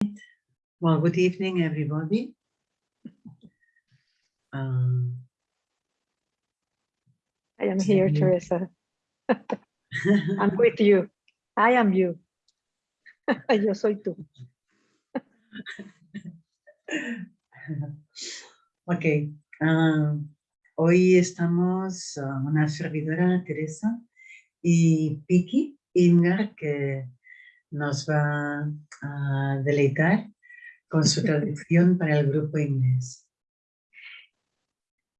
Well, good evening, everybody. Um, I am here. Teresa. I'm with you. I am you. Yo soy tú. ok, ah, hoy estamos ah, una servidora, Teresa, y Piki Inga, que nos va a deleitar con su traducción para el grupo inglés.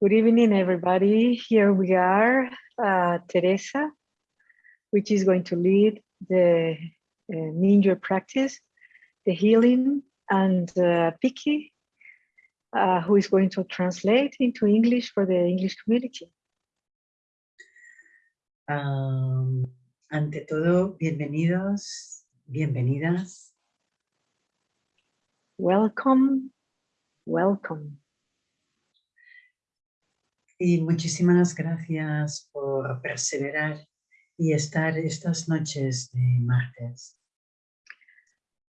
Good evening, everybody. Here we are, uh, Teresa, which is going to lead the uh, ninja practice, the healing, and uh, Piki, uh, who is going to translate into English for the English community. Ah, ante todo, bienvenidos, bienvenidas. Welcome, welcome. Y muchísimas gracias por perseverar y estar estas noches de martes.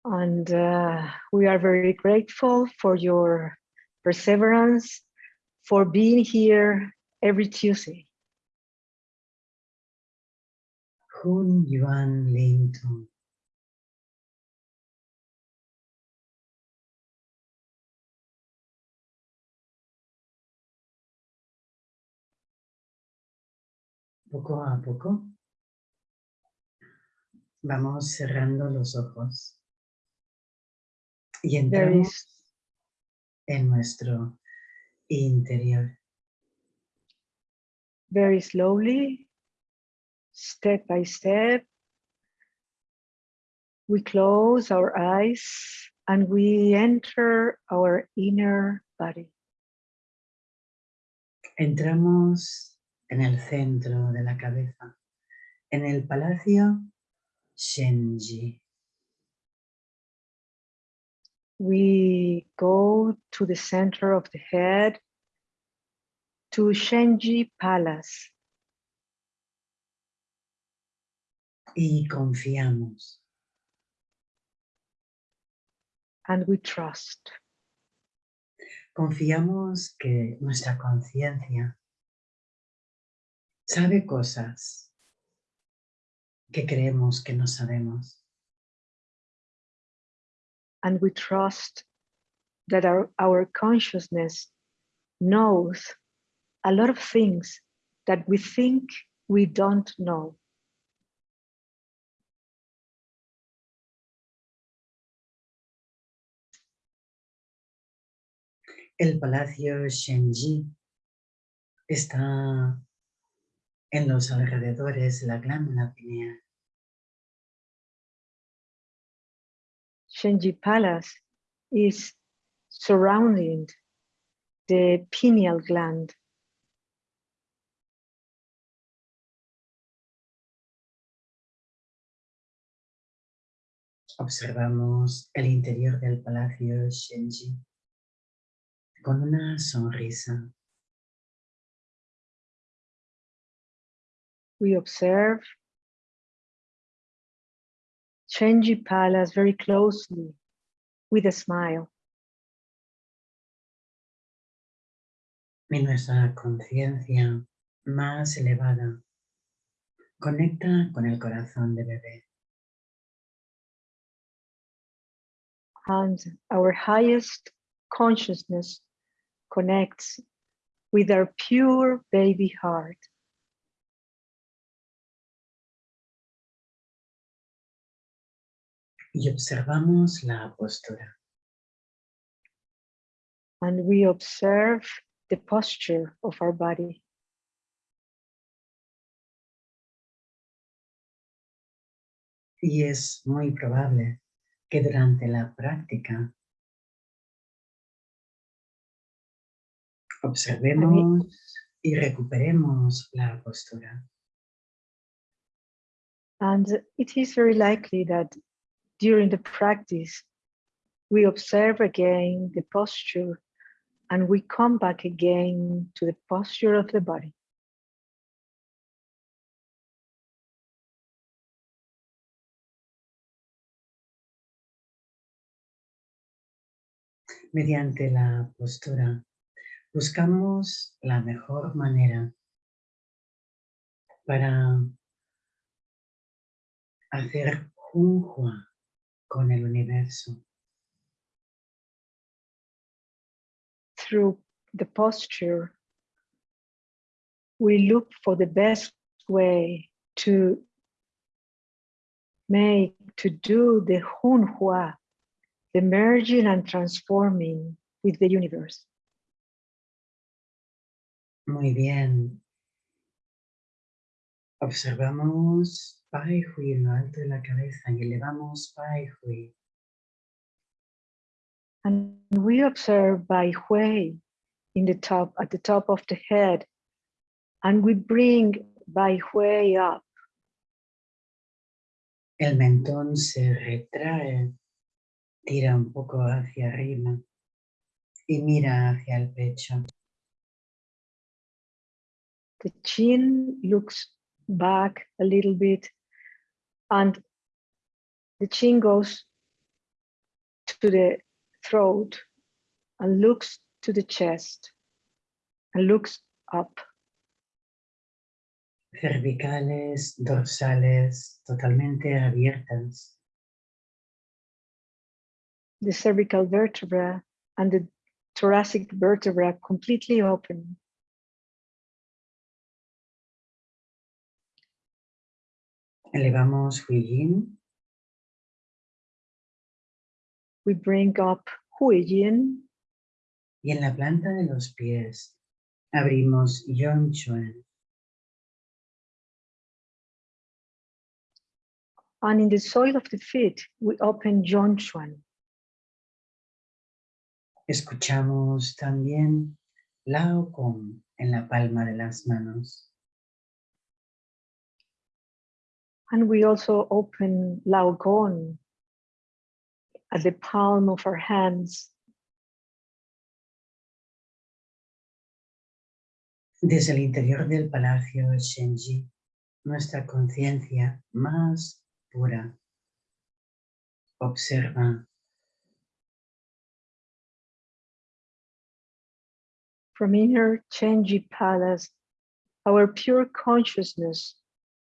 And uh, we are very grateful for your perseverance, for being here every Tuesday. Hun Yuan Lin Poco a poco vamos cerrando los ojos y entramos en nuestro interior. very slowly, step by step, we close our eyes and we enter our inner body. Entramos en el centro de la cabeza, en el palacio Shenji. We go to the center of the head, to Shenji Palace, y confiamos. and we trust. Confiamos que nuestra conciencia sabe cosas que creemos que no sabemos. and we trust that our, our consciousness knows a lot of things that we think we don't know. El palacio Shenji está en los alrededores de la glándula pineal. Shenji Palace is surrounding the pineal gland. Observamos el interior del palacio Shenji con una sonrisa. We observe Shenji Palace very closely with a smile. Y nuestra conciencia más elevada conecta con el corazón de bebé. and our highest consciousness connects with our pure baby heart. Y observamos la postura. and we observe the posture of our body. Y es muy probable que durante la práctica observemos y recuperemos la postura. And it is very likely that during the practice, we observe again the posture and we come back again to the posture of the body. Mediante la postura, buscamos la mejor manera para hacer Hunhua con el universo. Through the posture, we look for the best way to make, to do the Hunhua, the merging and transforming with the universe. Muy bien. Observamos Bai Hui en lo alto de la cabeza y elevamos Bai Hui. And we observe Bai Hui in the top, at the top of the head, and we bring Bai Hui up. El mentón se retrae, tira un poco hacia arriba y mira hacia el pecho. The chin looks back a little bit and the chin goes to the throat and looks to the chest and looks up. Cervicales, dorsales, totalmente abiertas. The cervical vertebra and the thoracic vertebra completely open. Elevamos Hui Yin We bring up Hui Yin y en la planta de los pies abrimos Yon Chuan. and in the soil of the feet, we open Zhongchuan. Escuchamos también Lao Kong en la palma de las manos. And we also open Lao Gong at the palm of our hands. Desde el interior del palacio Shenji, nuestra conciencia más pura observa From inner Shenji Palace, our pure consciousness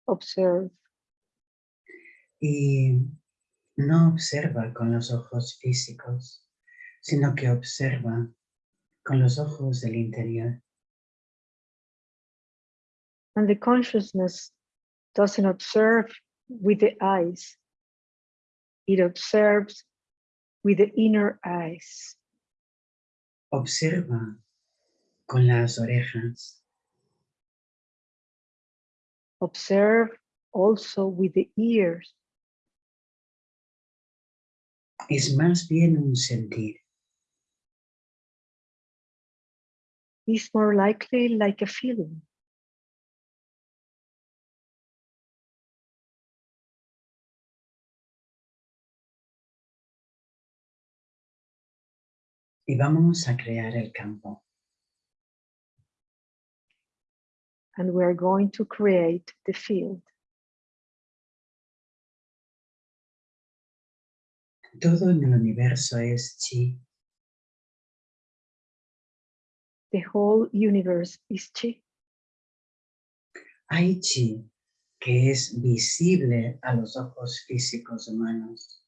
observe y no observa con los ojos físicos, sino que observa con los ojos del interior. and the consciousness doesn't observe with the eyes. It observes with the inner eyes. Observa con las orejas, Observe also with the ears. Es más bien un sentir. Is more likely like a feeling. Y vamos a crear el campo. and we are going to create the field. Todo en el universo es chi. The whole universe is chi. Hay chi que es visible a los ojos físicos humanos.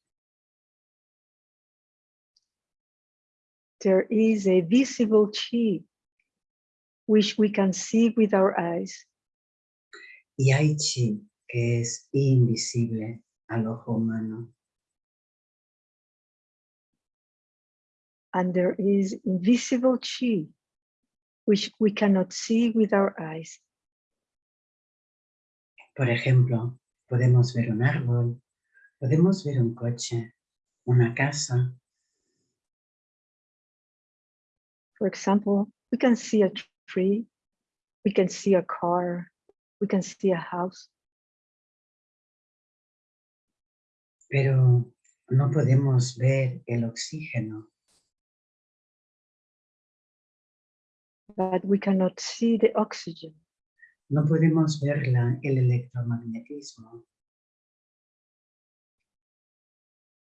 There is a visible chi which we can see with our eyes. Y hay chi que es invisible al ojo humano. And there is invisible chi which we cannot see with our eyes. Por ejemplo, podemos ver un árbol, podemos ver un coche, una casa, For example, we can see a tree, we can see a car, we can see a house, pero no podemos ver el oxígeno, but we cannot see the oxygen. no podemos el electromagnetismo,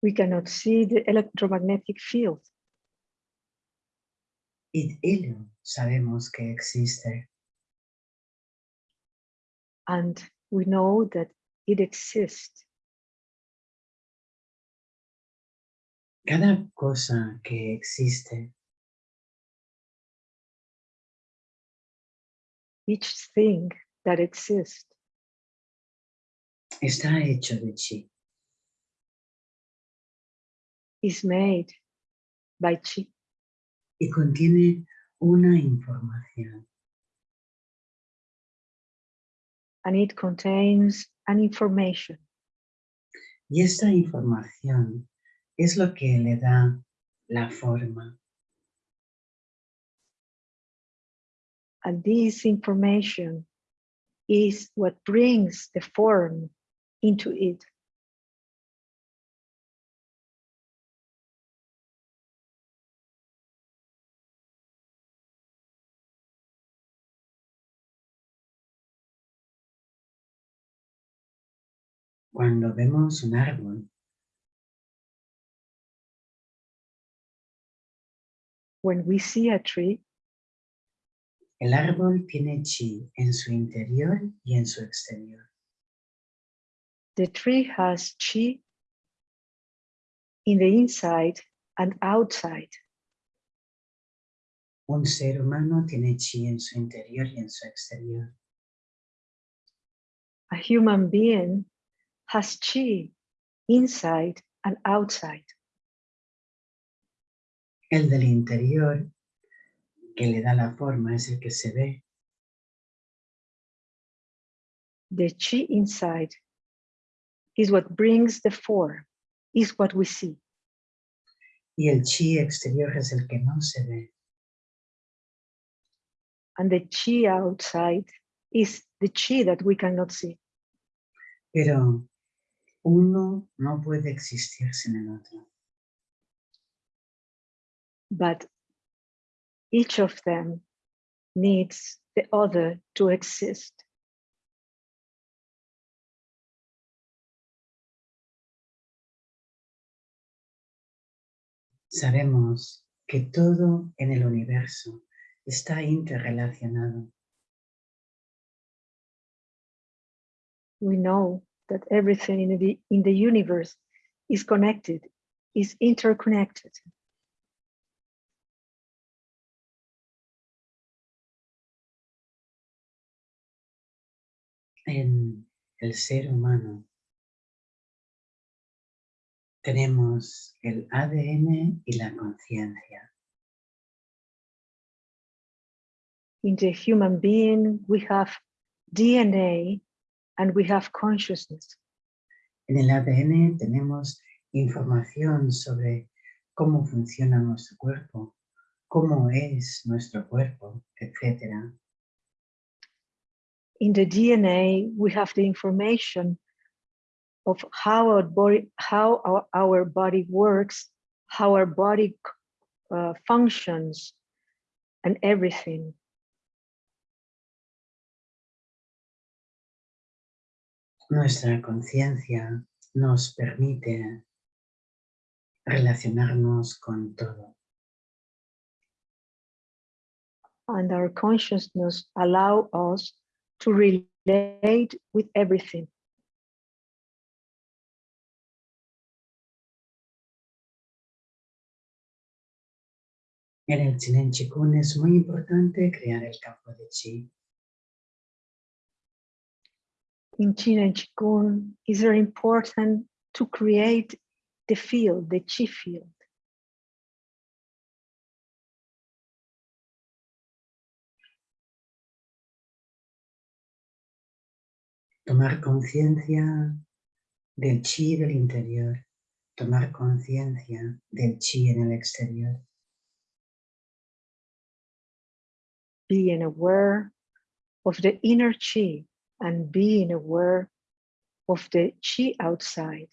We cannot see the electromagnetic field. Y hilo sabemos que existe. And we know that it exists. Cada cosa que existe each thing that exists está hecho de chi. is made by chi y contiene una información. and it contains an information Y esta información es lo que le da la forma. And this information is what brings the form into it. Cuando vemos un árbol, When we see a tree, el árbol tiene chi en su interior y en su exterior. the tree has chi in the inside and outside. Un ser humano tiene chi en su interior y en su exterior. A human being has chi inside and outside. El del interior, que le da la forma, es el que se ve. The chi inside is what brings the form, is what we see. Y el chi exterior es el que no se ve. And the chi outside is the chi that we cannot see. Pero uno no puede existir sin el otro. But each of them needs the other to exist. Sabemos que todo en el universo está interrelacionado. We know that everything in the, in the universe is connected, is interconnected. En el ser humano tenemos el ADN y la conciencia. In the human being, we have DNA and we have consciousness. En el ADN tenemos información sobre cómo funciona nuestro cuerpo, cómo es nuestro cuerpo, etc. In the DNA, we have the information of how our body, how our, our body works, how our body uh, functions, and everything. Nuestra conciencia nos permite relacionarnos con todo. and our consciousness allow us to relate with everything. En el Chikun es muy importante crear el campo de chi. In Qin and Qigong, it's very important to create the field, the chi field. Tomar conciencia del chi del interior, tomar conciencia del chi en el exterior. being aware of the inner chi and being aware of the chi outside.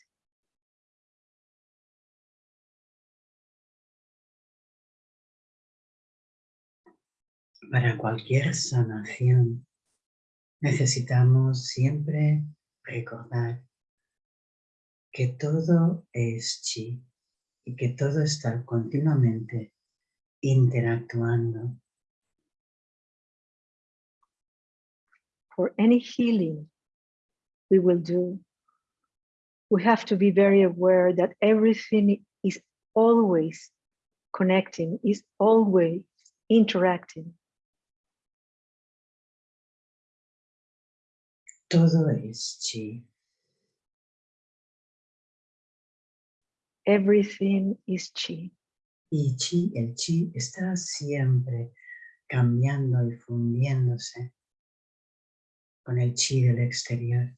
Para cualquier sanación necesitamos siempre recordar que todo es chi y que todo está continuamente interactuando. For any healing we will do, we have to be very aware that everything is always connecting, is always interacting. Todo es chi. Everything is chi. Y chi, el chi está siempre cambiando y fundiéndose con el chi del exterior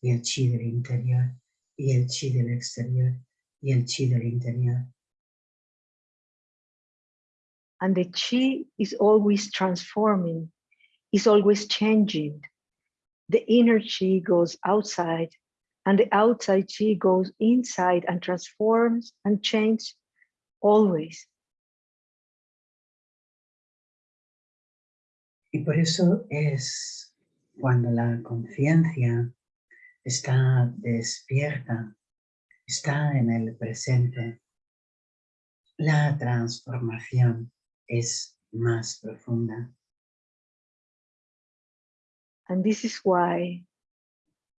y el chi del interior y el chi del exterior y el chi del interior. And the chi is always transforming, is always changing. The inner chi goes outside and the outside chi goes inside and transforms and changes always. Y por eso es cuando la conciencia está despierta, está en el presente, la transformación es más profunda. And this is why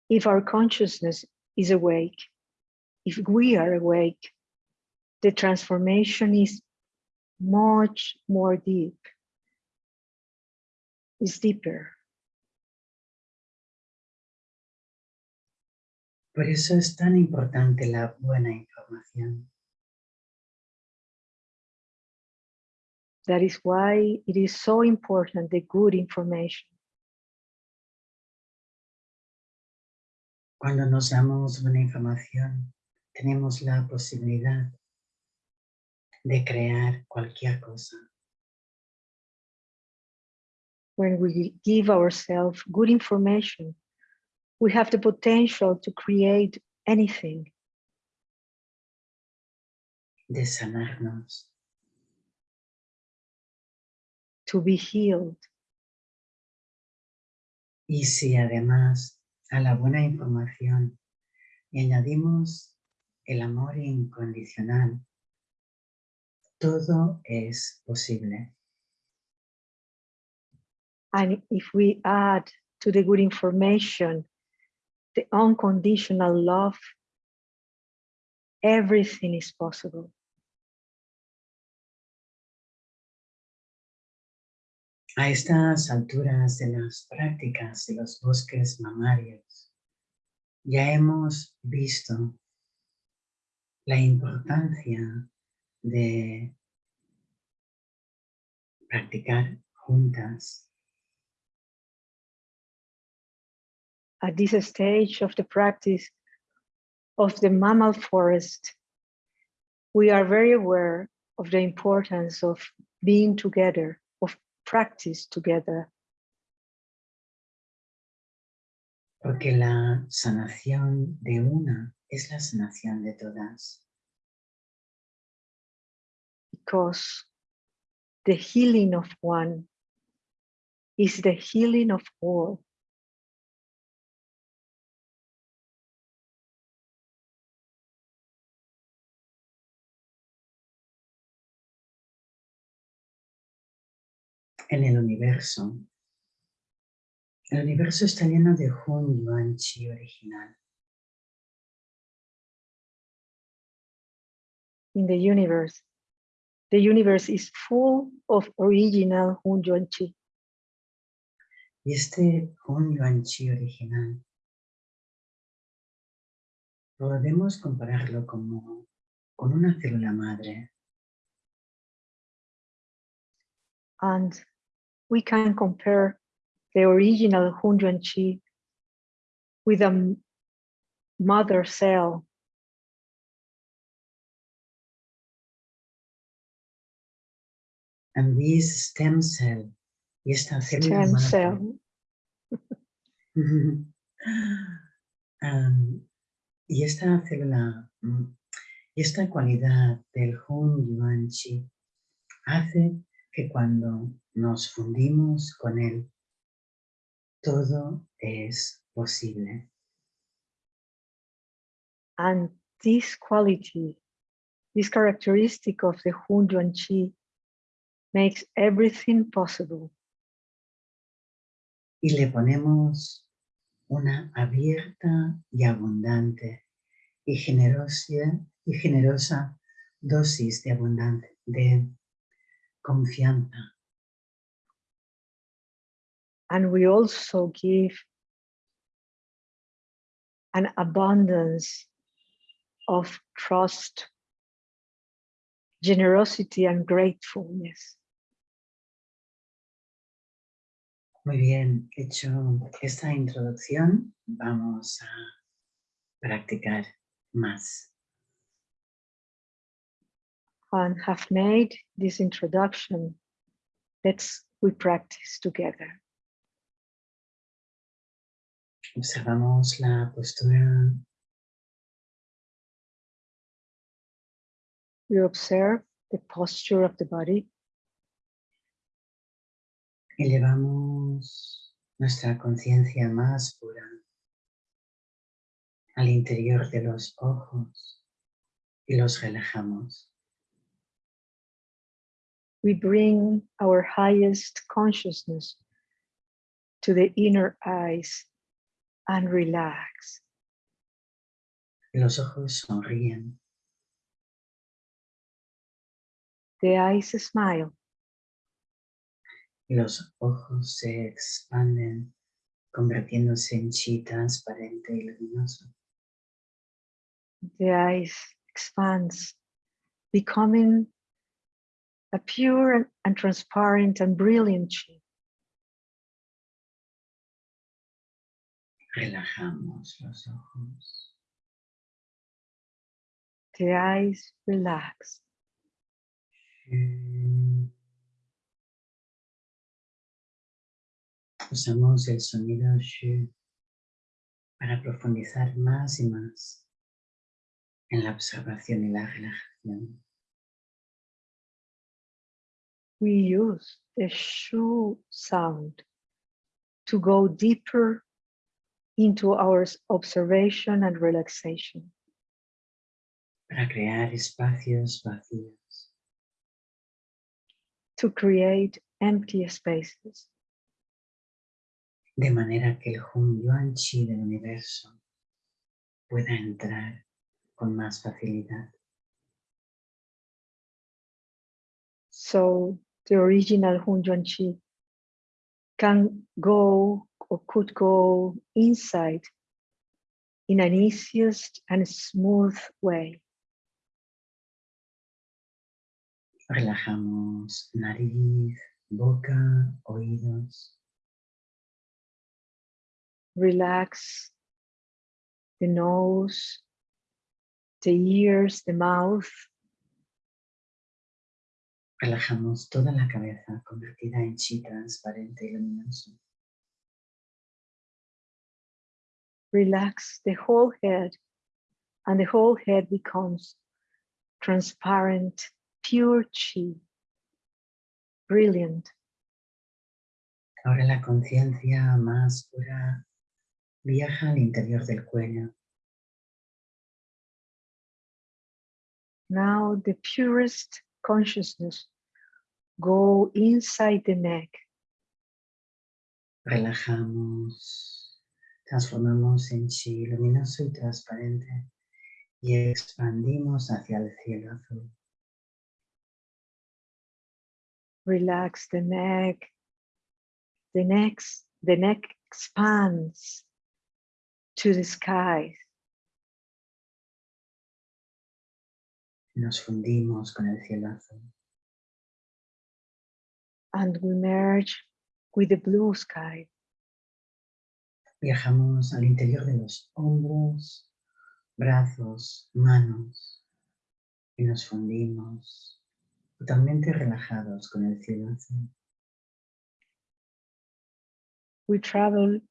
if our consciousness is awake, if we are awake, the transformation is much more deep, is deeper. Por eso es tan importante la buena información. That is why it is so important, the good information. Cuando nos damos buena información, tenemos la posibilidad de crear cualquier cosa. When we give ourselves good information, we have the potential to create anything. de sanarnos, to be healed. Y si además a la buena información le añadimos el amor incondicional, todo es posible. And if we add to the good information, the unconditional love, everything is possible. A estas alturas de las prácticas de los bosques mamarios, ya hemos visto la importancia de practicar juntas, At this stage of the practice of the mammal forest, we are very aware of the importance of being together, practice together. porque la sanación de una es la sanación de todas. because the healing of one is the healing of all. En el universo, el universo está lleno de Hun Yuan Chi original. in the universe. The universe is full of original Hun Yuan Chi. Y este Hun Yuan Chi original, podemos compararlo como con una célula madre. And we can compare the original Hun Yuan Chi with a mother cell And this stem cell, esta célula stem cell. Am, y esta célula, mm, y esta cualidad del Hun Yuan Chi hace que cuando nos fundimos con él, todo es posible. And this quality, this characteristic of the Hun Yuan Chi makes everything possible. Y le ponemos una abierta y abundante y generosa, y generosa dosis de abundante, de confianza. And we also give an abundance of trust, generosity, and gratefulness. Muy bien, hecho esta introducción, vamos a practicar más. And have made this introduction. Let's we practice together. Observamos la postura, We observe the posture of the body. elevamos nuestra conciencia más pura al interior de los ojos y los relajamos. We bring our highest consciousness to the inner eyes and relax. Los ojos sonríen, The eyes smile. los ojos se expanden convirtiéndose en chi transparente y luminoso. The eyes expands, becoming a pure and- transparent and brilliant chi. Relajamos los ojos. The eyes relax. Usamos el sonido shu para profundizar más y más en la observación y la relajación. We use the shu sound to go deeper into our observation and relaxation. para crear espacios vacíos. to create empty spaces de manera que el Hun Yuan Chi del universo pueda entrar con más facilidad. so the original Hunyuan Chi can go or could go inside in an easiest and smooth way. Relajamos nariz, boca, oídos. Relax the nose, the ears, the mouth, Relajamos toda la cabeza convertida en chi transparente y luminoso. relax the whole head, and the whole head becomes transparent, pure chi, brilliant. Ahora la conciencia más pura viaja al interior del cuello, Now the purest consciousness go inside the neck, relajamos, transformamos en chi luminoso y transparente y expandimos hacia el cielo azul. relax the neck. The neck, the neck expands to the sky. Nos fundimos con el cielo azul. And we merge with the blue sky. Viajamos al interior de los hombros, brazos, manos y nos fundimos totalmente relajados con el cielo azul. We travel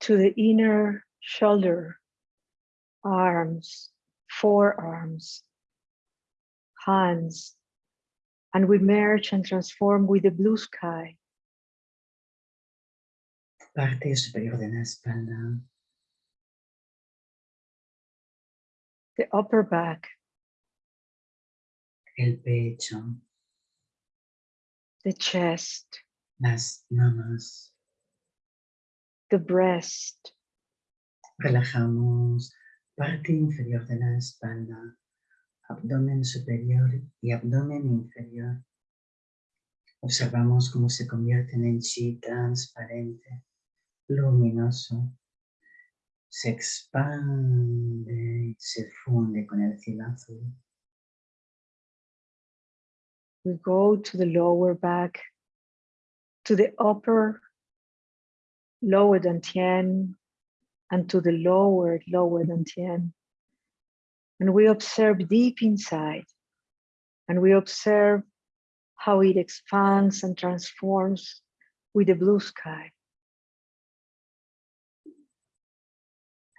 to the inner shoulder, arms, forearms, hands, and we merge and transform with the blue sky. Parte superior de la espalda, the upper back, el pecho, the chest, las mamas. the breast, Relajamos. Parte inferior de la espalda, abdomen superior y abdomen inferior. Observamos cómo se convierten en chi transparente, luminoso. Se expande y se funde con el cielo azul. we go to the lower back, to the upper, lower 10, and to the lower, lower 10. And we observe deep inside, and we observe how it expands and transforms with the blue sky.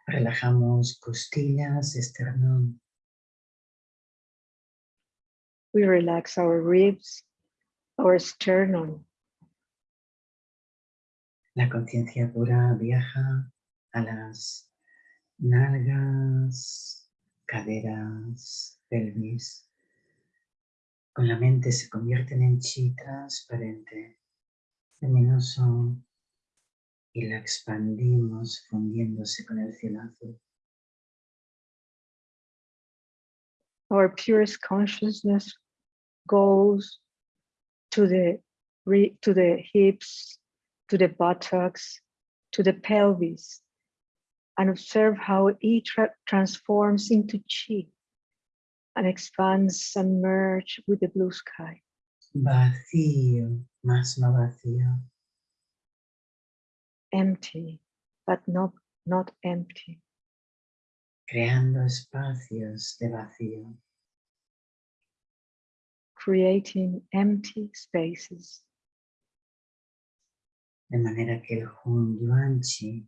Relajamos costillas, esternón. We relax our ribs, our sternum, La conciencia pura viaja a las nalgas, caderas, pelvis. Con la mente se convierten en chi transparente, luminoso, y la expandimos fundiéndose con el cielo azul. our purest consciousness goes to the to the hips, to the buttocks, to the pelvis, and observe how it tra- transforms into chi and expands and merge with the blue sky. Vacío, más no vacío. Empty, but not not empty. creando espacios de vacío. creating empty spaces de manera que el Hun Yuan Chi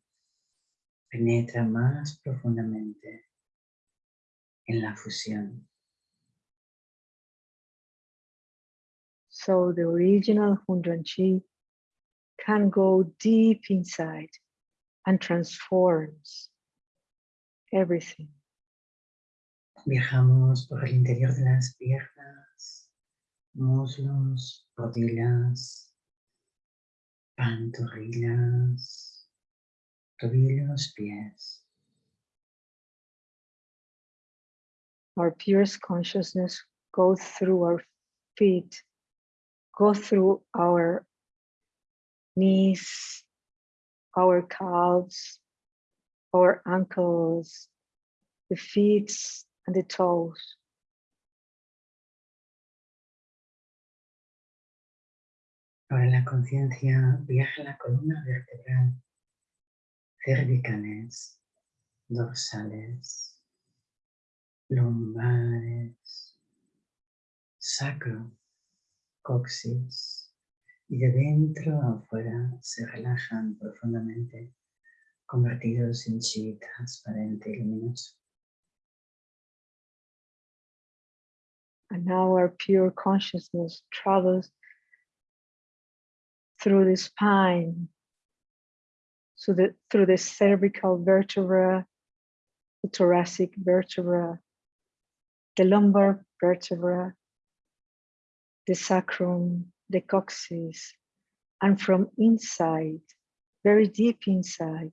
penetra más profundamente en la fusión. so the original Hunduan Chi can go deep inside and transforms everything. Viajamos por el interior de las piernas, muslos, rodillas, pantorrillas, tobillos, pies. Our purest consciousness goes through our feet, go through our knees, our calves, our ankles, the feet and the toes. Ahora la conciencia viaja la columna vertebral, cervicales, dorsales, lumbares, sacro, coxis, y de dentro a afuera se relajan profundamente, convertidos en chi transparente y luminoso. And now our pure consciousness travels through the spine, so through the cervical vertebra, the thoracic vertebra, the lumbar vertebra, the sacrum, the coccyx, and from inside, very deep inside,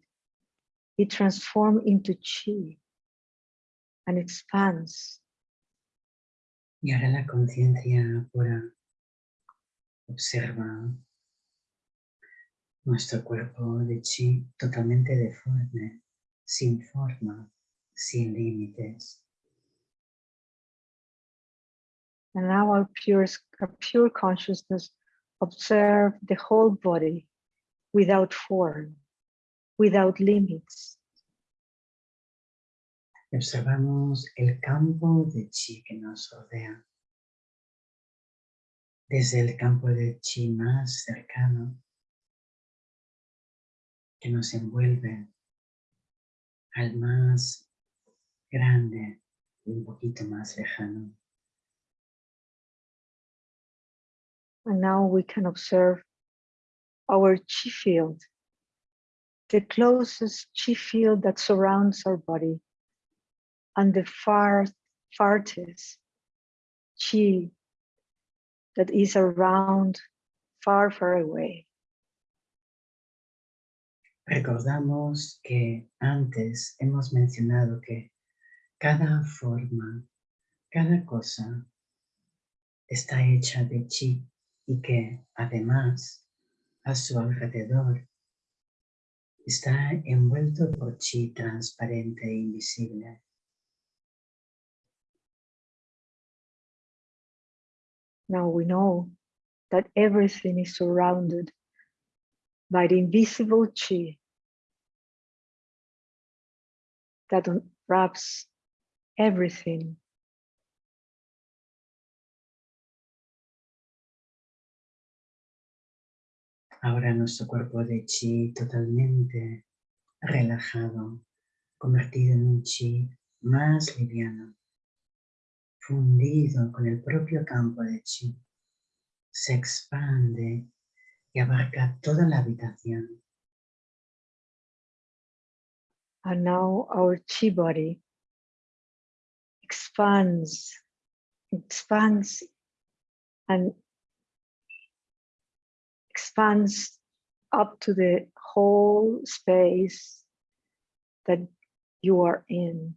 it transforms into chi and expands. Y ahora la conciencia pura observa nuestro cuerpo de chi totalmente deforme, sin forma, sin límites. And now our pure, our pure consciousness observe the whole body without form, without limits. Observamos el campo de chi que nos rodea. Desde el campo de chi más cercano que nos envuelve al más grande y un poquito más lejano. And now we can observe our chi field, the closest chi field that surrounds our body, and the far, farthest chi that is around far, far away. Recordamos que antes hemos mencionado que cada forma, cada cosa está hecha de chi y que además a su alrededor está envuelto por chi transparente e invisible. Now we know that everything is surrounded by the invisible chi that wraps everything. Ahora nuestro cuerpo de chi totalmente relajado, convertido en un chi más liviano, fundido con el propio campo de chi, se expande y abarca toda la habitación. And now our chi body expands, expands and expands up to the whole space that you are in.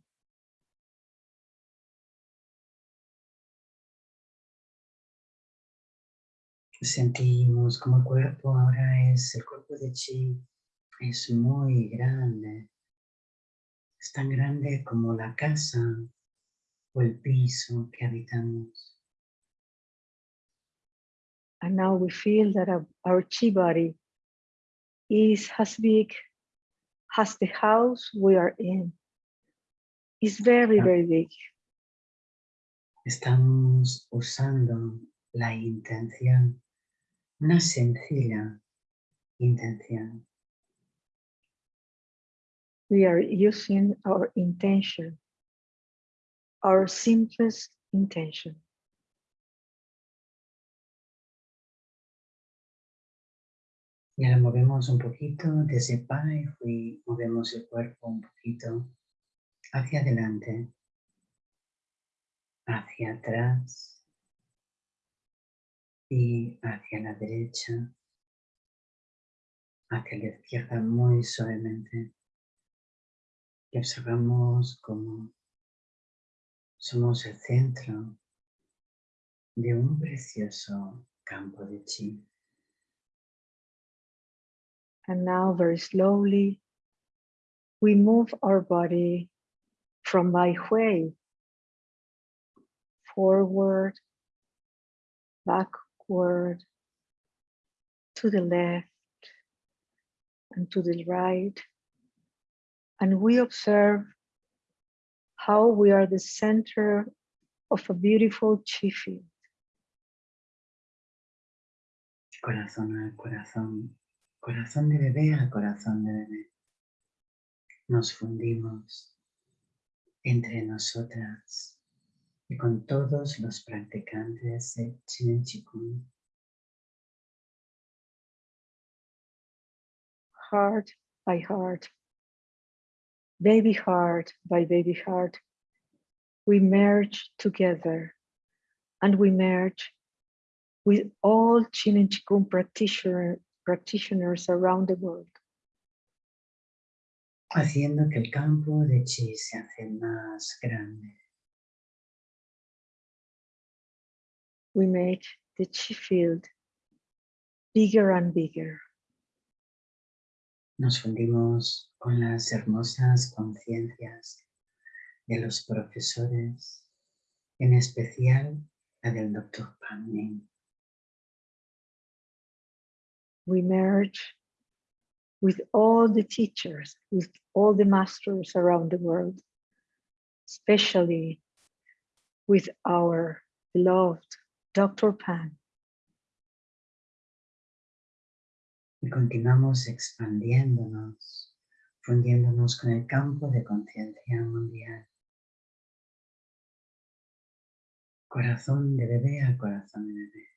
Sentimos como el cuerpo ahora es, el cuerpo de chi es muy grande. Es tan grande como la casa o el piso que habitamos. And now we feel that our, our chi body is as big as the house we are in. It's very, very big. Estamos usando la intención, una sencilla intención. We are using our intention, our simplest intention. Y ahora movemos un poquito desde Pai Hui, movemos el cuerpo un poquito hacia adelante, hacia atrás y hacia la derecha, hacia la izquierda muy suavemente. Y observamos cómo somos el centro de un precioso campo de chi. And now very slowly, we move our body from Bai Hui forward, backward, to the left and to the right. And we observe how we are the center of a beautiful chi field. corazón a corazón, corazón de bebé a corazón de bebé. Nos fundimos entre nosotras y con todos los practicantes de Chinen Chikung. heart by heart, baby heart by baby heart, we merge together and we merge with all Chin and Qigong practitioner, practitioners around the world. haciendo que el campo de chi se hace más grande. We make the Chi field bigger and bigger. Nos fundimos con las hermosas conciencias de los profesores, en especial la del Dr. Pang Ming. We merge with all the teachers, with all the masters around the world, especially with our beloved Dr. Pang. Y continuamos expandiéndonos, fundiéndonos con el campo de conciencia mundial. Corazón de bebé a corazón de bebé.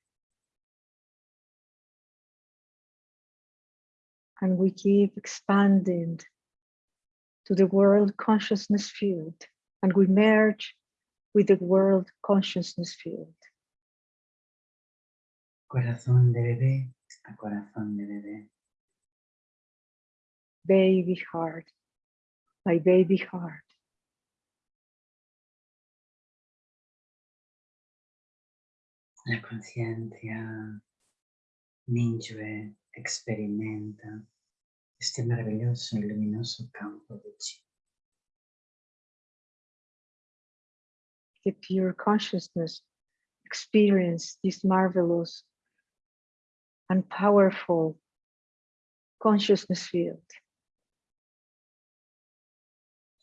and we keep expanding to the world consciousness field and we merge with the world consciousness field. Corazón de bebé a corazón de bebé. baby heart, my baby heart. La conciencia Mingyue experimenta este maravilloso y luminoso campo de chi. The pure consciousness experience this marvelous and powerful consciousness field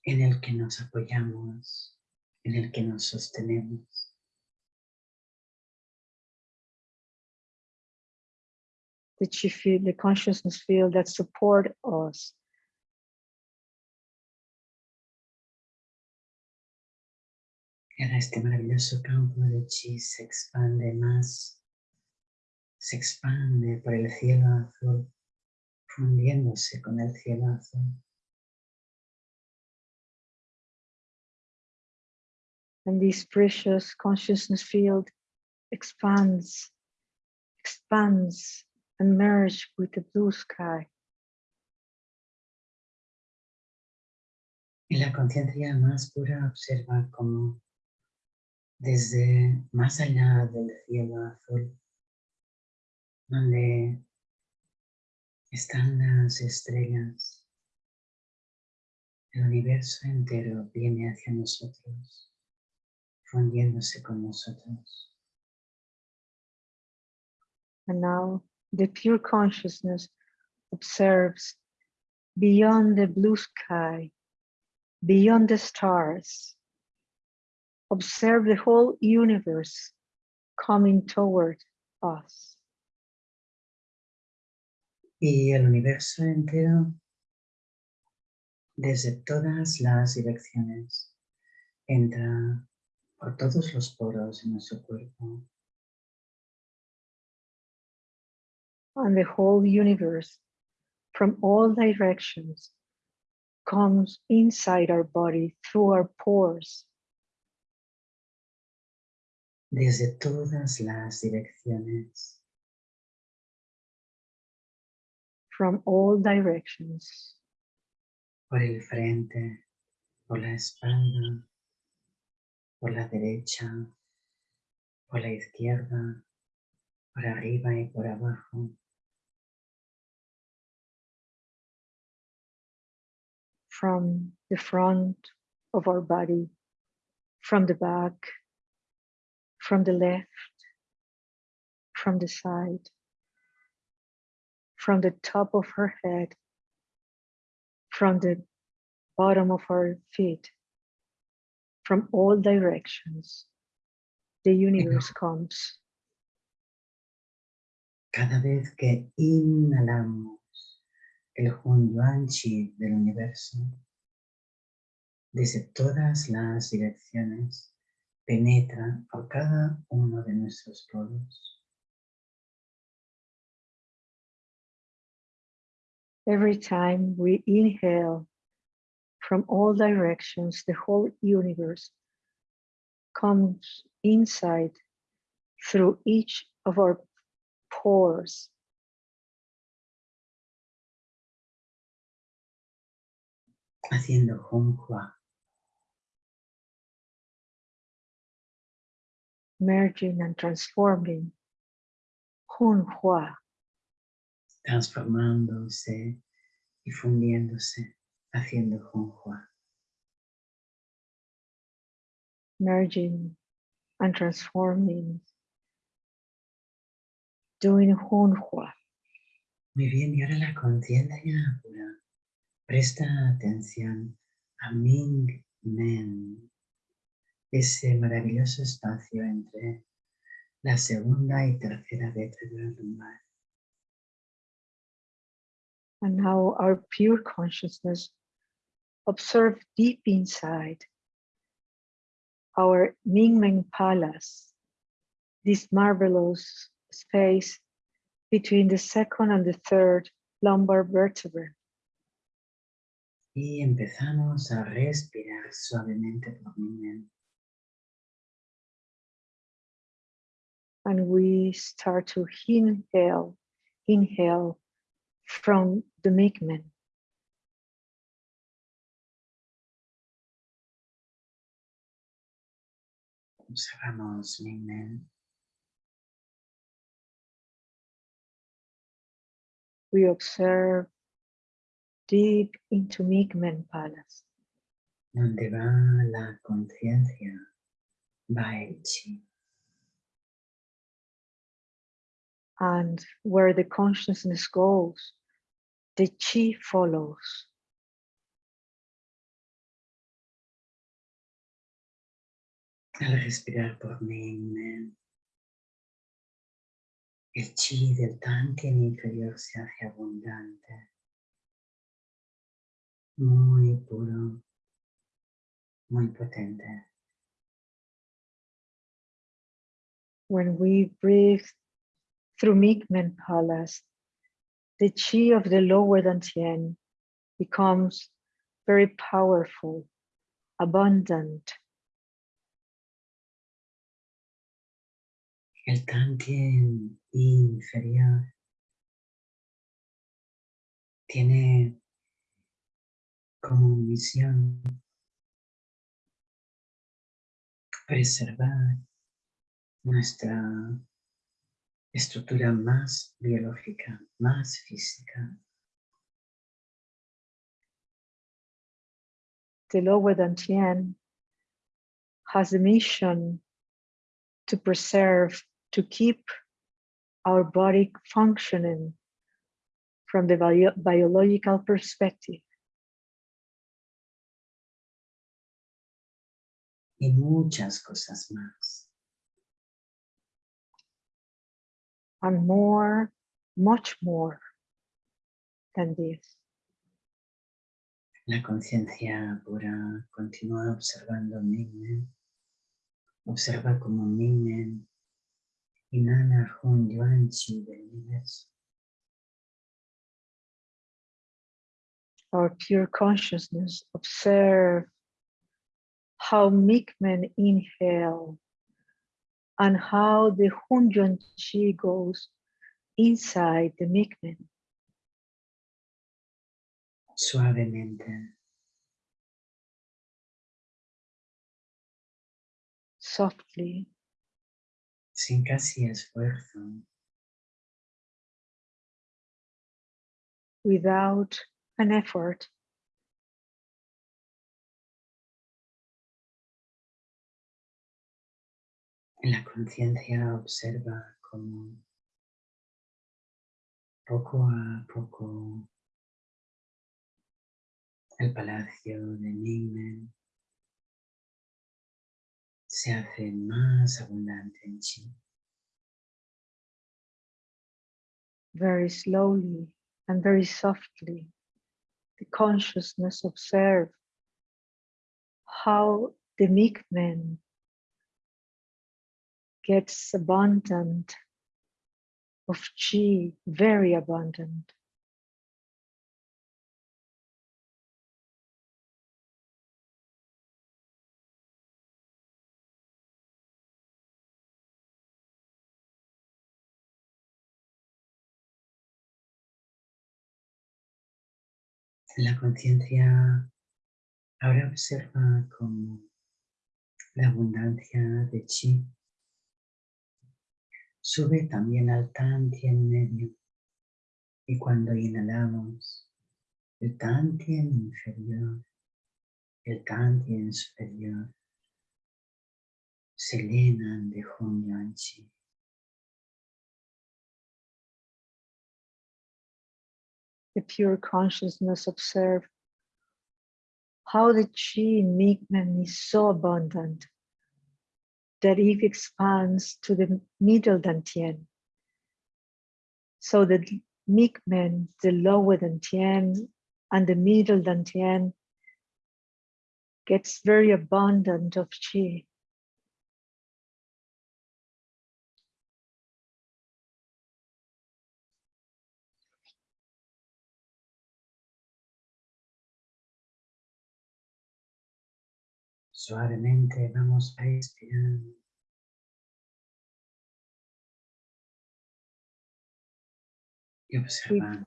en el que nos apoyamos, en el que nos sostenemos. the field, the consciousness field that support us. Ahora este maravilloso campo de chi se expande más, se expande por el cielo azul, fundiéndose con el cielo azul. And this precious consciousness field expands, expands and merge with the blue sky. Y la conciencia más pura observa como desde más allá del cielo azul, donde están las estrellas, el universo entero viene hacia nosotros, fundiéndose con nosotros. And now the pure consciousness observes beyond the blue sky, beyond the stars. Observe the whole universe coming toward us. Y el universo entero, desde todas las direcciones, entra por todos los poros de nuestro cuerpo and the whole universe from all directions comes inside our body through our pores. Desde todas las direcciones. From all directions. Por el frente, por la espalda, por la derecha, por la izquierda, por arriba y por abajo. from the front of our body, from the back, from the left, from the side, from the top of her head, from the bottom of her feet, from all directions, the universe comes. Cada vez que inhalamos, el Hunyuan Chi del universo, desde todas las direcciones, penetra por cada uno de nuestros poros. Every time we inhale from all directions, the whole universe comes inside through each of our pores haciendo Hunhua. Merging and transforming Hunhua. Transformándose y fundiéndose, haciendo Honghua. Merging and transforming, doing Hunhua. Muy bien, y ahora la conciencia pura Presta atención a Ming Men, ese maravilloso espacio entre la segunda y tercera vértebra lumbar. And now our pure consciousness observe deep inside our Mingmen Palace, this marvelous space between the second and the third lumbar vertebrae. Y empezamos a respirar suavemente por And we start to inhale, inhale from the Mingmen. Observamos. We observe deep into Mingmen Palace. Donde va la conciencia, va el chi. And where the consciousness goes, the chi follows. Al respirar por Migmen, el chi del tantien inferior se hace abundante, muy puro, muy potente. When we breathe through Migmen Palace, the chi of the lower Dantian becomes very powerful, abundant, El tantien inferior tiene como misión preservar nuestra estructura más biológica, más física. the lower Dantian has a mission to preserve, to keep our body functioning from the bio- biological perspective. y muchas cosas más. More, much more than this. La conciencia pura continúa observando Mingmen. Observa como Mingmen inhala Hun Yuan Chi del universo. Our pure consciousness observe how Mingmen inhale and how the Hunyuan Chi goes inside the Mingmen. Suavemente, softly, sin casi esfuerzo, without an effort. La conciencia observa como poco a poco el palacio de Mingmen se hace más abundante en chi. very slowly and very softly, the consciousness observe how the Mikmen gets abundant of chi, very abundant. La conciencia ahora observa como la abundancia de chi sube también al tantien medio y cuando inhalamos el tantien inferior, el tantien superior se llenan de Yuan Chi. the pure consciousness observe how the chi in is so abundant that it expands to the middle dantian. So the Mingmen, the lower dantian, and the middle dantian gets very abundant of chi. Suavemente vamos respirando. y observando.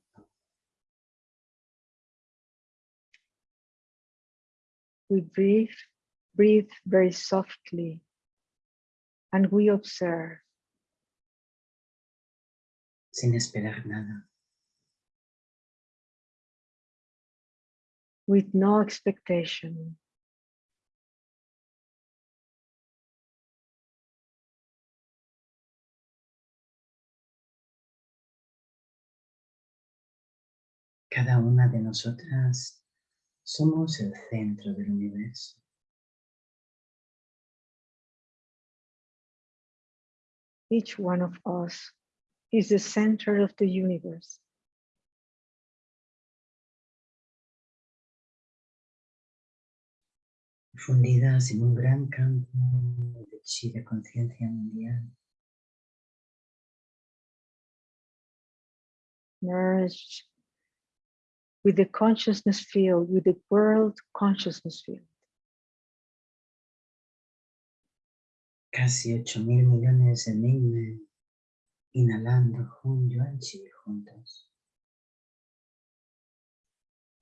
We breathe, breathe very softly, and we observe sin esperar nada. with no expectation. Cada una de nosotras somos el centro del universo. Each one of us is the center of the universe. fundidas en un gran campo de chi de conciencia mundial. Merged with the consciousness field, with the world consciousness field. Casi 8 mil millones de Mingmen inhalando Hun Yuan Chi juntos.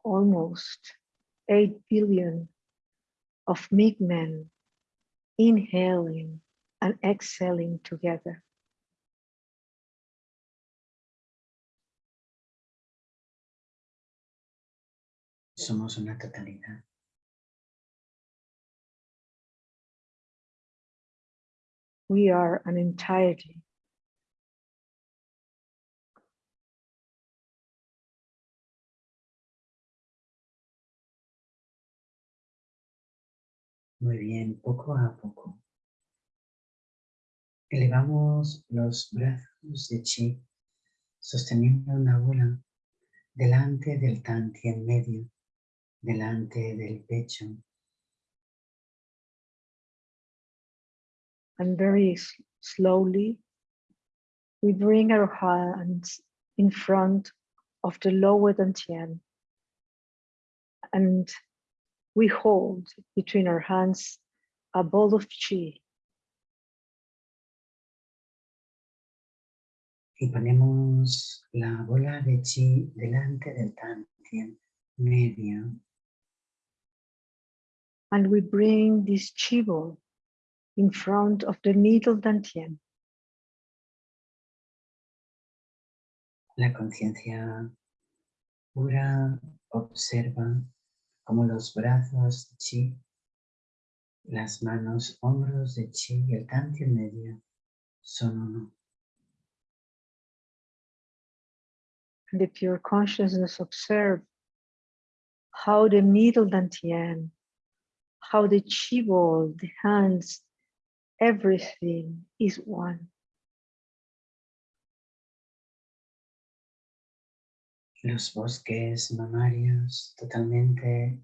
Almost 8 billion of men inhaling and exhaling together. Somos una totalidad. We are an entirety. Muy bien, poco a poco. Elevamos los brazos de chi, sosteniendo una bola delante del tanti en medio, delante del pecho. And very slowly, we bring our hands in front of the lower dantian and we hold between our hands a ball of chi. Y ponemos la bola de chi delante del tantien medio. And we bring this chi ball in front of the needle dantian. La conciencia pura observa como los brazos de chi, las manos, hombros de chi y el tanti en medio son uno. The pure consciousness observe how the needle dantian, how the chi ball, the hands, everything is one. los bosques mamarios totalmente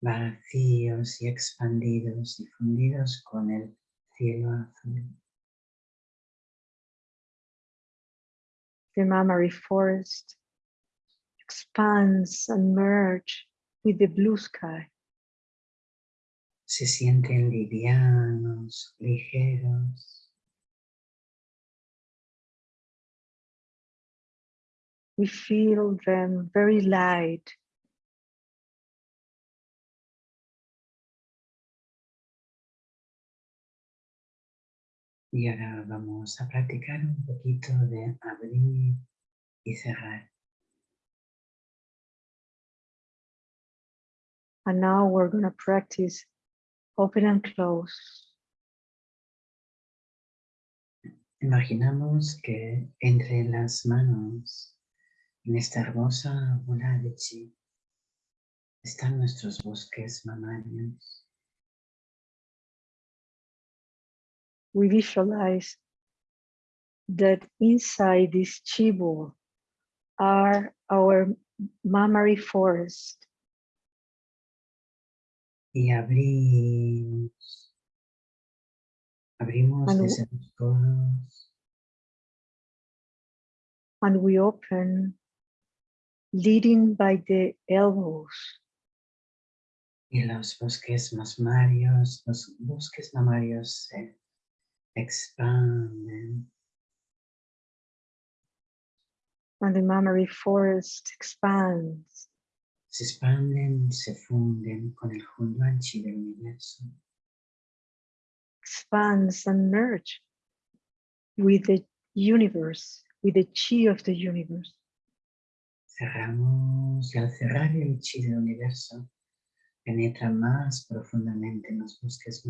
vacíos y expandidos, difundidos con el cielo azul. The mammary forest expands and merge with the blue sky. Se sienten livianos, ligeros, we feel them very light. Y ahora vamos a practicar un poquito de abrir y cerrar. And now we're going to practice open and close. Imaginamos que entre las manos En esta hermosa bola de chi están nuestros bosques mamarios. We visualize that inside this chi ball are our mammary forest. Y abrimos, abrimos and, desde los codos. And we open leading by the elbows. Y los bosques mamarios, los bosques mamarios se expanden. and the mammary forest expands se expanden, se funden con el Hunyuan Chi del universo. expands and merge with the universe, with the chi of the universe. Cerramos y al cerrar el chi del universo penetra más profundamente en los bosques.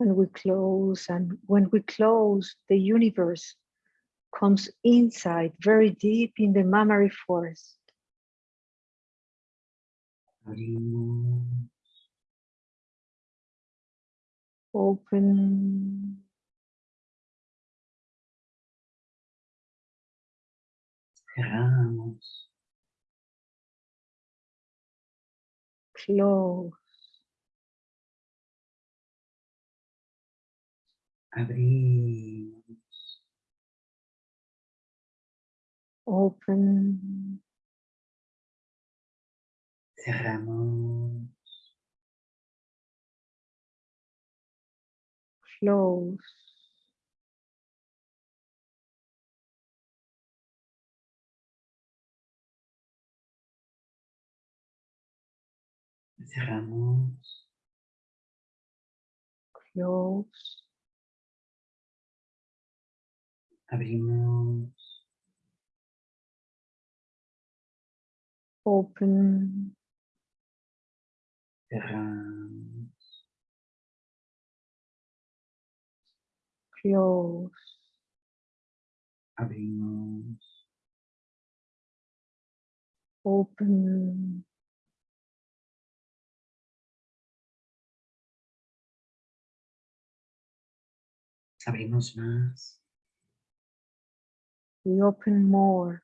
And we close, and when we close, the universe comes inside, very deep in the mammary forest. Open, cerramos, close, abrimos, open, cerramos, close, cerramos, close, abrimos, open, close, abrimos, open, abrimos más, we open more,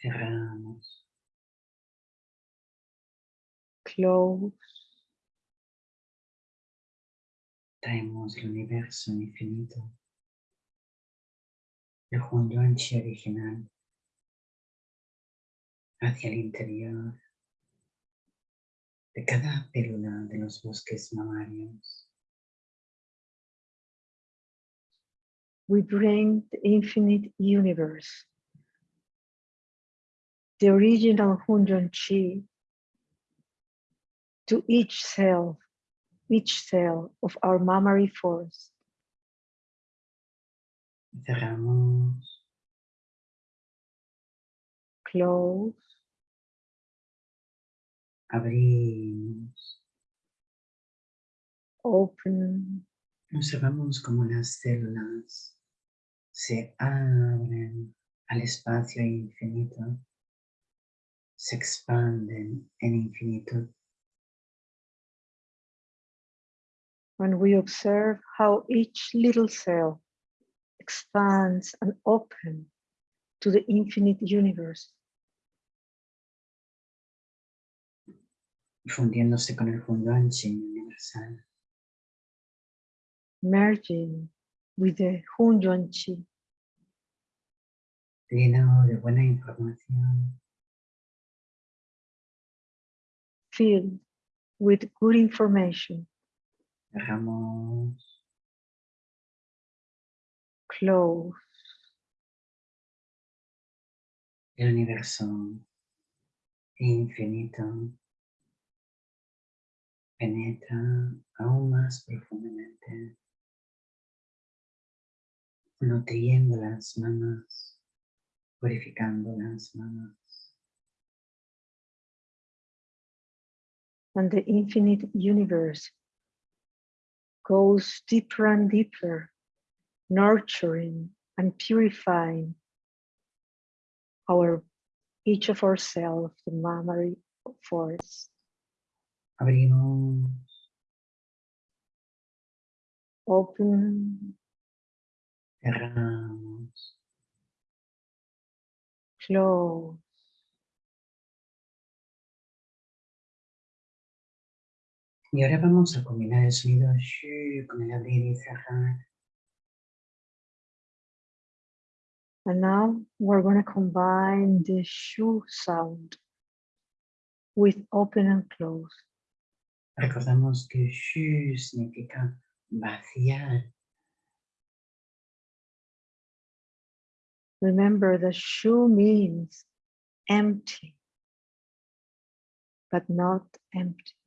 cerramos, close, traemos el universo infinito, el Hunduanchi original, hacia el interior. De cada célula de los bosques mamarios. we bring the infinite universe, the original Hunduan Chi, to each cell, each cell of our mammary forest. Cerramos, Close, abrimos, open, observamos cómo las células. Se abren al espacio infinito, se expanden en infinitud. and we observe how each little cell expands and opens to the infinite universe, fundiéndose con el Hunyuan Chi universal. merging with the Hunyuan Chi, lleno de buena información, filled with good information, dejamos close, el universo infinito. Penetra aún más profundamente, nutriendo las manos, purificando las manos. And the infinite universe goes deeper and deeper, nurturing and purifying our each of ourselves, the mammary forest. Abrimos, Open, cerramos, close, y ahora vamos a combinar el sonido shu con el abrir y cerrar. and now we're going to combine the shu sound with open and close. Recordamos que shu significa vaciar. Remember that shu means empty, but not empty.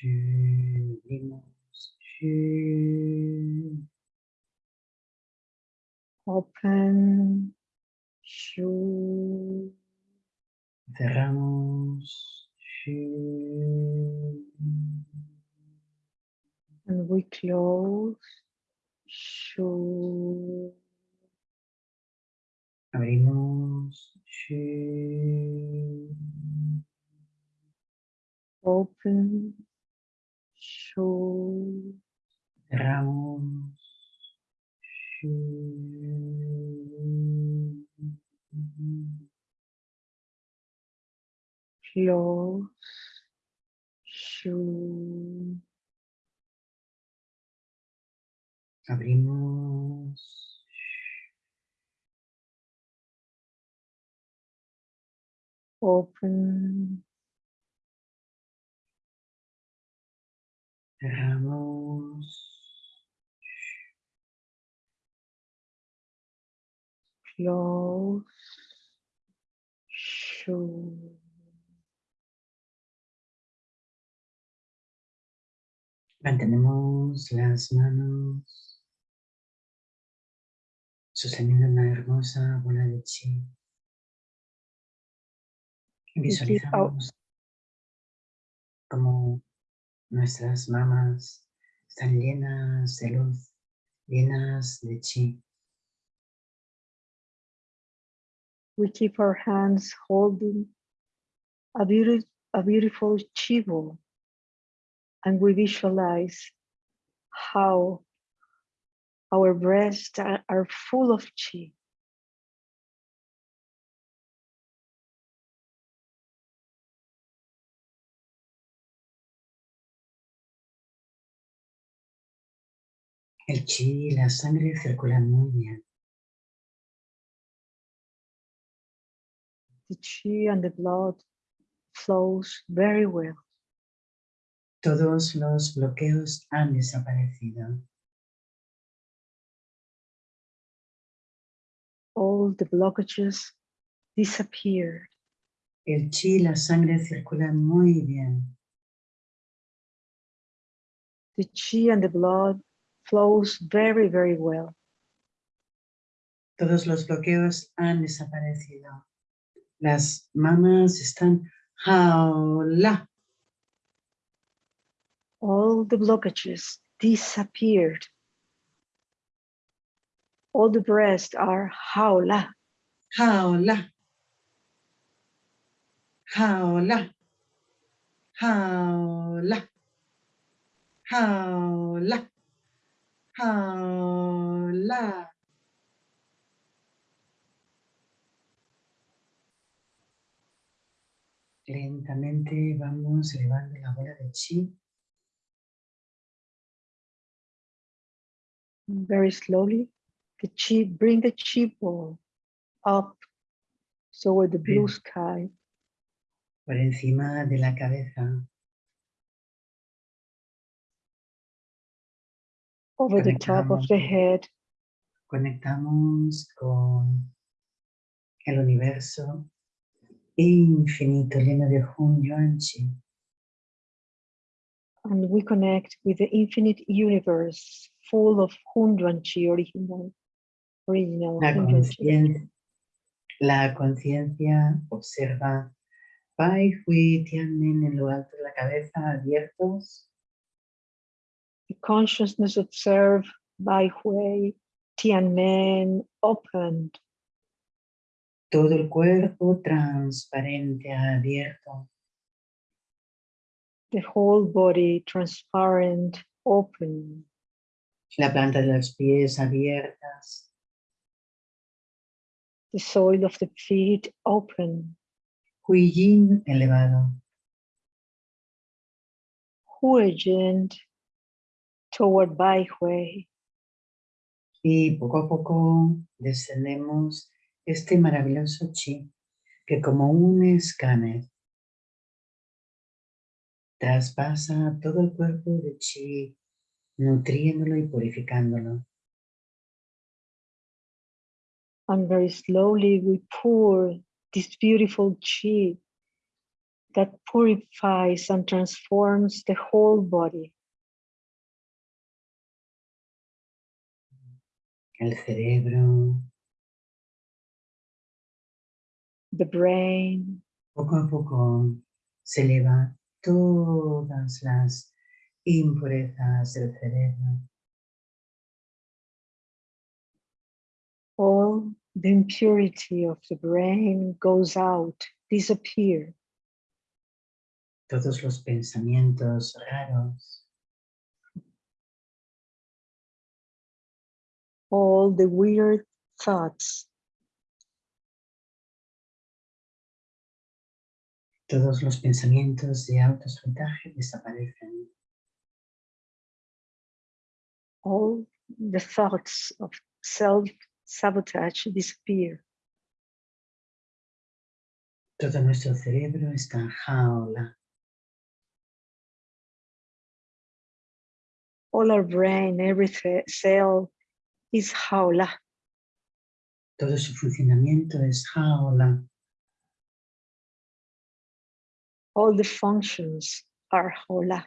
Shu, abrimos, shu. Open, shu, Cerramos. Shu. and we close, shu, Abrimos. Shu. open, Jesús. Cerramos. Los. Shu. Abrimos. Open. Cerramos. close, Mantenemos las manos sosteniendo una hermosa bola de chi. Visualizamos como nuestras mamas están llenas de luz, llenas de chi. we keep our hands holding a, beauty, a beautiful chivo and we visualize how our breasts are, are full of chi. El chi y la sangre circulan muy bien. The chi and the blood flows very well. Todos los bloqueos han desaparecido. All the blockages disappeared. El chi y la sangre circulan muy bien. The chi and the blood flows very, very well. Todos los bloqueos han desaparecido. Las mamas están jaula. all the blockages disappeared. All the breasts are haula, Jaula. Jaula. Jaula. Jaula. Lentamente vamos elevando la bola de chi very slowly. The chi, bring the chi ball up toward the blue sky. por encima de la cabeza. Over the top of the head. Conectamos con el universo infinito lleno de Hun Yuan Chi. And we connect with the infinite universe full of Hunyuan Chi, original, original La conciencia, la conciencia observa Bai Hui Tianmen en lo alto de la cabeza abiertos, consciousness observed Bai Hui, Tianmen opened, todo el cuerpo transparente abierto, the whole body transparent, open, la planta de los pies abiertas, the soil of the feet open, Hui Yin elevado, Hui Yin toward Hui. y poco a poco descendemos este maravilloso chi que como un escáner traspasa todo el cuerpo de chi, nutriéndolo y purificándolo. And very slowly we pour this beautiful chi that purifies and transforms the whole body. El cerebro, the brain, poco a poco se eleva todas las impurezas del cerebro. all the impurity of the brain goes out, disappear. Todos los pensamientos raros, all the weird thoughts, todos los pensamientos de autosabotaje desaparecen. all the thoughts of self-sabotage disappear. Todo nuestro cerebro está en jaula. All our brain, every cell is jaula. Todo su funcionamiento es jaula. All the functions are jaula.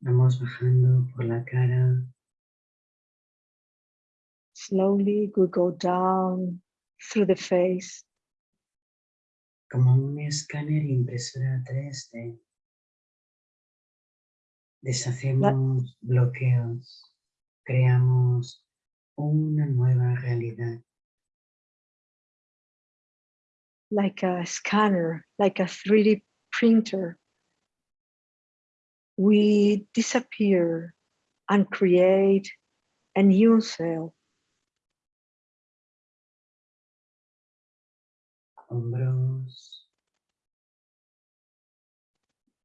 Vamos bajando por la cara, Slowly we go down through the face, como un escáner impresora 3D. Deshacemos bloqueos, creamos una nueva realidad. like a scanner, like a 3D printer. We disappear and create a new cell, Hombros,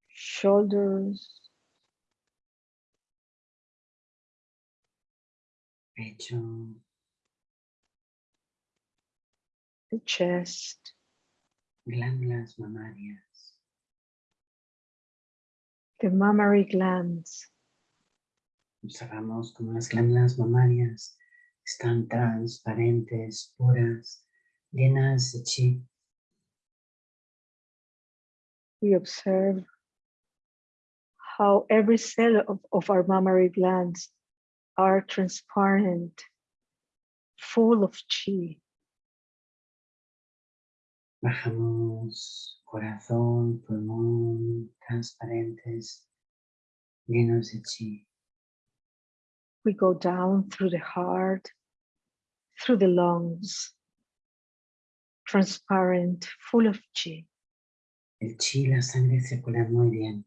shoulders, the chest, glándulas mamarias, the mammary glands, Observamos como las glándulas mamarias están transparentes, puras, llenas de chi. we observe how every cell of, of our mammary glands are transparent, full of chi. Bajamos corazón, pulmón, transparentes, llenos de chi. We go down through the heart, through the lungs, transparent, full of chi. El chi la sangre circulan muy bien.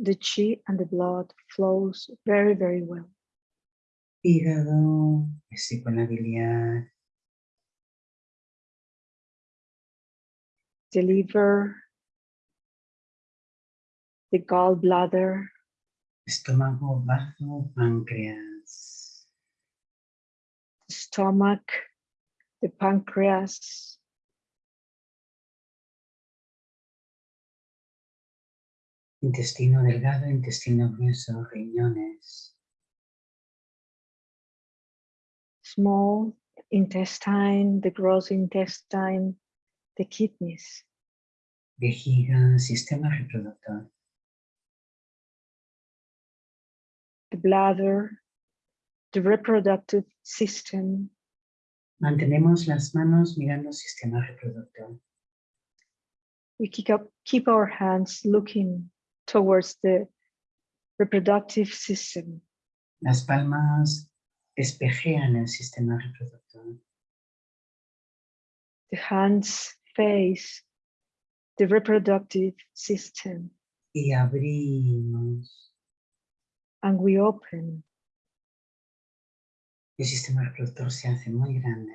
The chi and the blood flows very, very well. Hígado, vesícula biliar, The liver, the gallbladder, estómago, bazo, páncreas, the stomach, the pancreas, intestino delgado, intestino grueso, riñones, small intestine, the gross intestine, the kidneys, vejiga, sistema reproductor, the bladder, the reproductive system, Mantenemos las manos mirando sistema reproductor. we keep, up, keep our hands looking towards the reproductive system. Las palmas espejean el sistema reproductor. The hands face the reproductive system Y abrimos. and we open. El sistema reproductor se hace muy grande.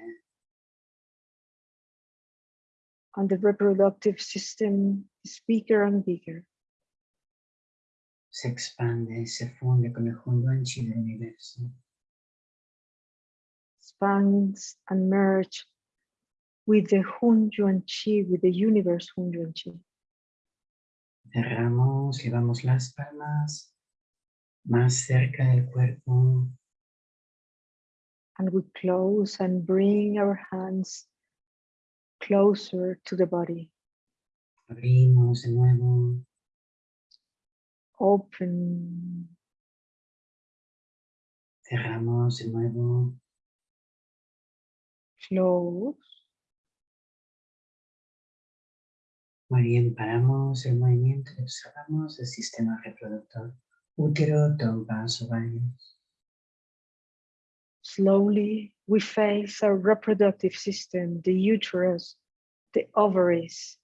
And the reproductive system is bigger and bigger. Se expande, se funde con el Hunyuan Chi del universo. expands and merge with the Hun Yuan Chi, with the universe Hun Yuan Chi. Cerramos, llevamos las palmas más cerca del cuerpo. And we close and bring our hands closer to the body. Abrimos de nuevo. Open, Cerramos de nuevo. close. Muy bien, paramos el movimiento y observamos el sistema reproductor. Útero, trompas, ovarios. Slowly, we face our reproductive system, the uterus, the ovaries,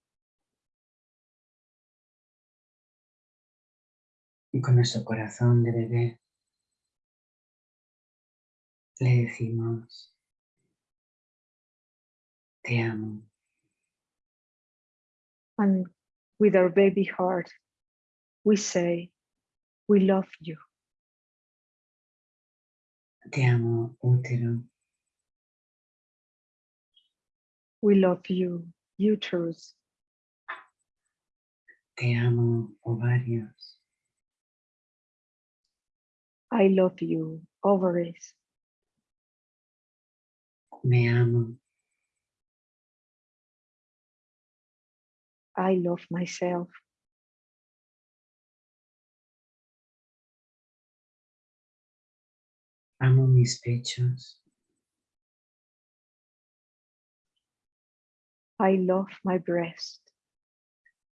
Y con nuestro corazón de bebé le decimos, te amo, and with our baby heart, we say, We love you. te amo, útero, We love you, uterus. te amo, ovarios, I love you, ovaries. me amo, I love myself. amo mis pechos, I love my breast.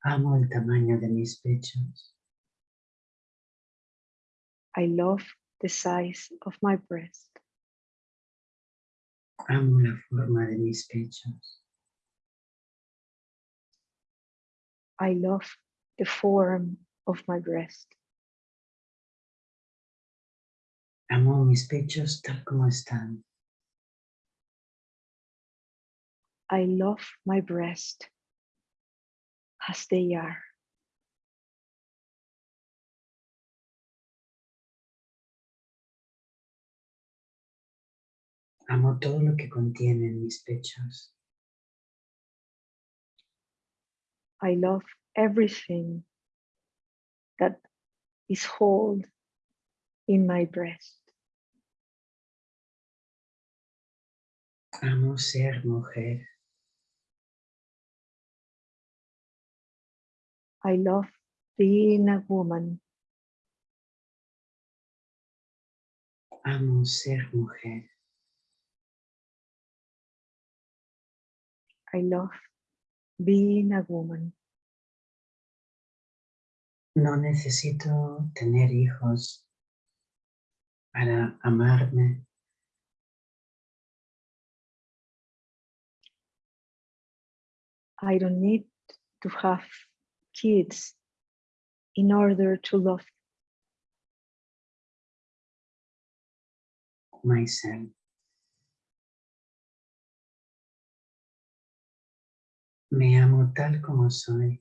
amo el tamaño de mis pechos, I love the size of my breast. amo la forma de mis pechos, I love the form of my breast. amo mis pechos tal como están, I love my breast as they are. Amo todo lo que contienen mis pechos, I love everything that is hold in my breast. amo ser mujer, I love being a woman. amo ser mujer, I love being a woman. no necesito tener hijos para amarme, I don't need to have kids in order to love myself. Me amo tal como soy.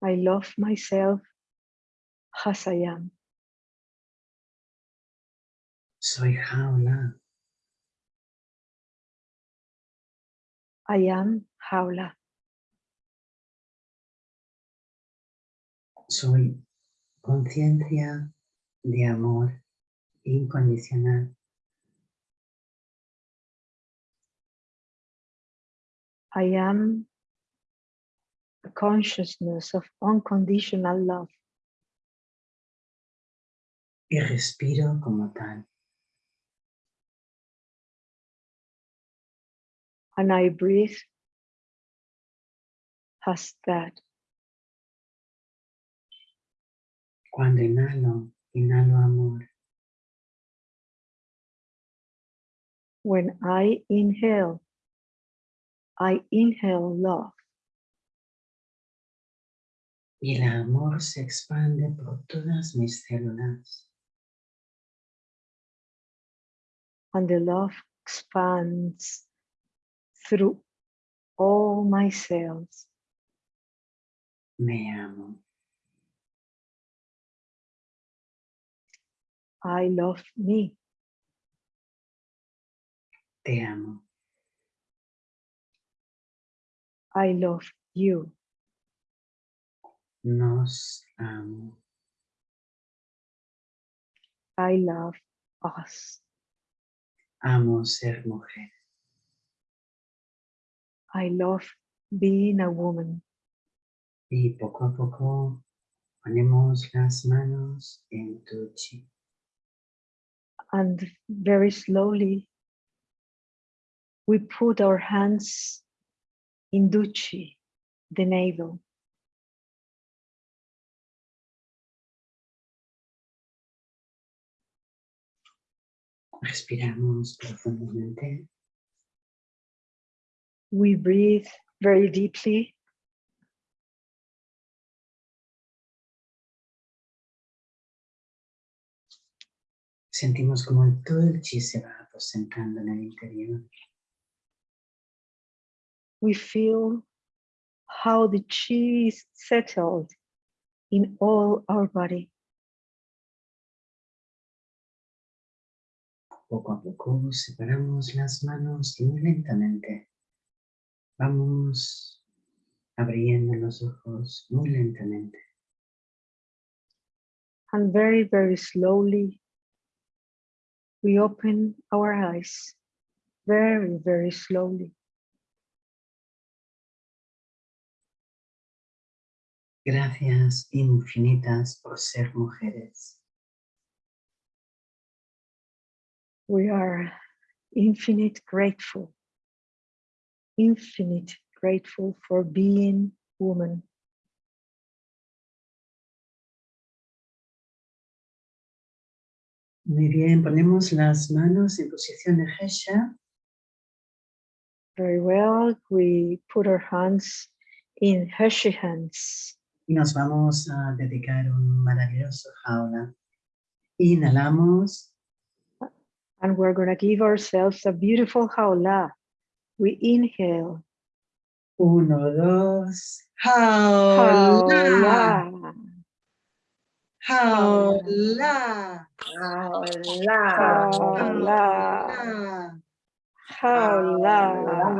I love myself as I am. Soy jaula. I am Jaula. Soy conciencia de amor incondicional. I am a consciousness of unconditional love. Y respiro como tal. And I breathe as that. Cuando inhalo, inhalo amor. When I inhale, I inhale love. Y el amor se expande por todas mis células. And the love expands through all my cells. Me amo. I love me. Te amo. I love you. Nos amo. I love us. Amo ser mujer. I love being a woman. Y poco a poco ponemos las manos en tu chi. And very slowly, we put our hands in Duchi, the navel. Respiramos profundamente. We breathe very deeply. Sentimos como todo el chi se va aposentando en el interior. We feel how the chi is settled in all our body. Poco a poco separamos las manos muy lentamente vamos abriendo los ojos muy lentamente. And very, very slowly, we open our eyes. Very, very slowly. Gracias infinitas por ser mujeres. We are infinite grateful. Infinite grateful for being woman. Muy bien, ponemos las manos en posición de Hesha Very well. We put our hands in Hershey hands. Y nos vamos a dedicar un maravilloso jaula. Inhalamos, And we're going to give ourselves a beautiful haula. We inhale. uno, dos, jaula, jaula, Haula. jaula. Haula.